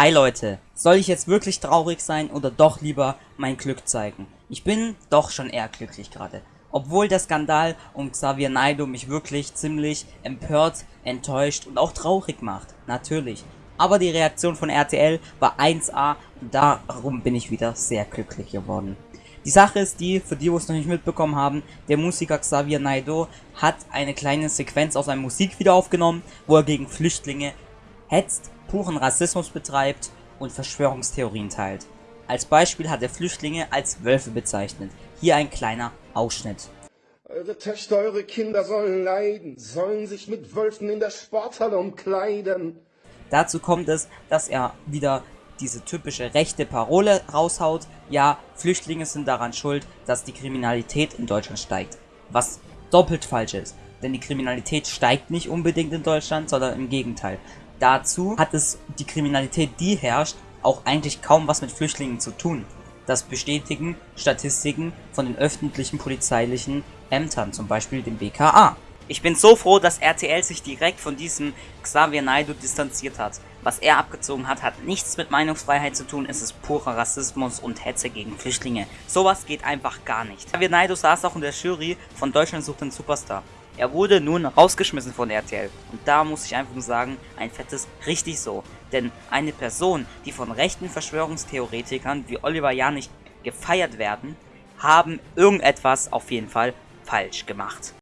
Hi Leute, soll ich jetzt wirklich traurig sein oder doch lieber mein Glück zeigen? Ich bin doch schon eher glücklich gerade. Obwohl der Skandal um Xavier Naidoo mich wirklich ziemlich empört, enttäuscht und auch traurig macht. Natürlich. Aber die Reaktion von RTL war 1A und darum bin ich wieder sehr glücklich geworden. Die Sache ist die, für die, wo es noch nicht mitbekommen haben, der Musiker Xavier Naidoo hat eine kleine Sequenz aus einem Musikvideo aufgenommen, wo er gegen Flüchtlinge hetzt puren Rassismus betreibt und Verschwörungstheorien teilt. Als Beispiel hat er Flüchtlinge als Wölfe bezeichnet. Hier ein kleiner Ausschnitt. Eure Töchter, eure Kinder sollen leiden, sollen sich mit Wölfen in der Sporthalle umkleiden. Dazu kommt es, dass er wieder diese typische rechte Parole raushaut, ja, Flüchtlinge sind daran schuld, dass die Kriminalität in Deutschland steigt. Was doppelt falsch ist, denn die Kriminalität steigt nicht unbedingt in Deutschland, sondern im Gegenteil. Dazu hat es die Kriminalität, die herrscht, auch eigentlich kaum was mit Flüchtlingen zu tun. Das bestätigen Statistiken von den öffentlichen polizeilichen Ämtern, zum Beispiel dem BKA. Ich bin so froh, dass RTL sich direkt von diesem Xavier Naidoo distanziert hat. Was er abgezogen hat, hat nichts mit Meinungsfreiheit zu tun, es ist purer Rassismus und Hetze gegen Flüchtlinge. Sowas geht einfach gar nicht. Xavier Naidoo saß auch in der Jury von Deutschland sucht den Superstar. Er wurde nun rausgeschmissen von RTL. Und da muss ich einfach nur sagen, ein fettes richtig so. Denn eine Person, die von rechten Verschwörungstheoretikern wie Oliver Janich gefeiert werden, haben irgendetwas auf jeden Fall falsch gemacht.